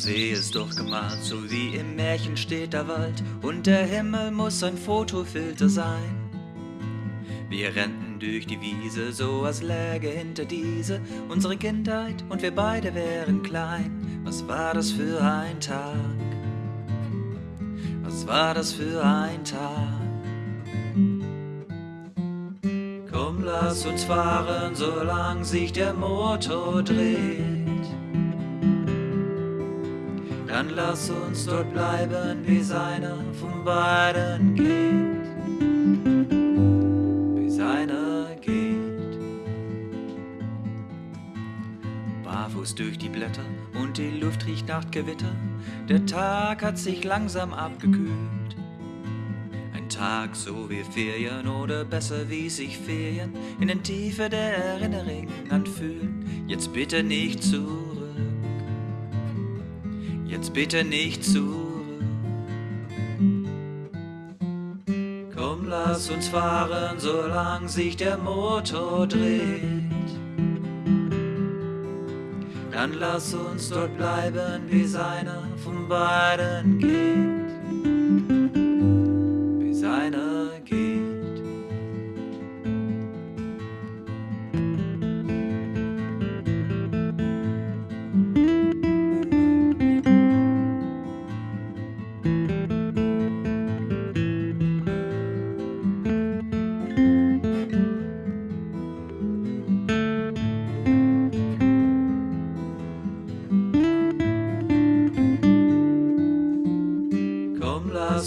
See ist doch gemalt, so wie im Märchen steht der Wald und der Himmel muss ein Fotofilter sein. Wir rennten durch die Wiese, so als läge hinter diese unsere Kindheit und wir beide wären klein. Was war das für ein Tag? Was war das für ein Tag? Komm, lass uns fahren, solang sich der Motor dreht. Dann lass uns dort bleiben, bis einer von beiden geht. Bis einer geht. Barfuß durch die Blätter und die Luft riecht nach Gewitter. Der Tag hat sich langsam abgekühlt. Ein Tag so wie Ferien oder besser wie sich Ferien in den Tiefe der Erinnerung anfühlen. Jetzt bitte nicht zurück jetzt bitte nicht zurück. Komm, lass uns fahren, solang sich der Motor dreht. Dann lass uns dort bleiben, bis einer von beiden geht.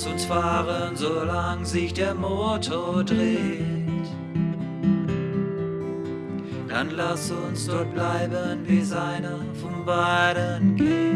Lass uns fahren, solang sich der Motor dreht. Dann lass uns dort bleiben, bis einer von beiden geht.